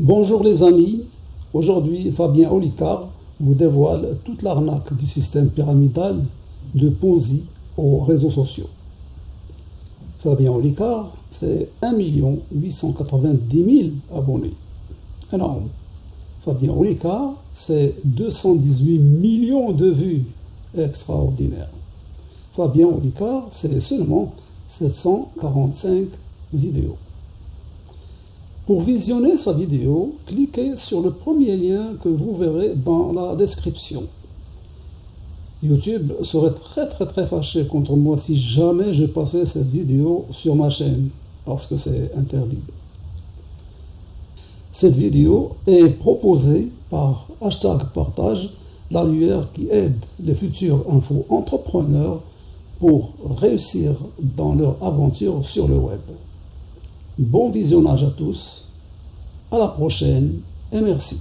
Bonjour les amis, aujourd'hui Fabien Olicard vous dévoile toute l'arnaque du système pyramidal de Ponzi aux réseaux sociaux. Fabien Olicard, c'est 1 890 000 abonnés. Alors, Fabien Olicard, c'est 218 millions de vues. Extraordinaire. Fabien Olicard, c'est seulement 745 vidéos. Pour visionner sa vidéo, cliquez sur le premier lien que vous verrez dans la description. YouTube serait très très très fâché contre moi si jamais je passais cette vidéo sur ma chaîne, parce que c'est interdit. Cette vidéo est proposée par hashtag partage l'annuaire qui aide les futurs info-entrepreneurs pour réussir dans leur aventure sur le web. Bon visionnage à tous, à la prochaine et merci.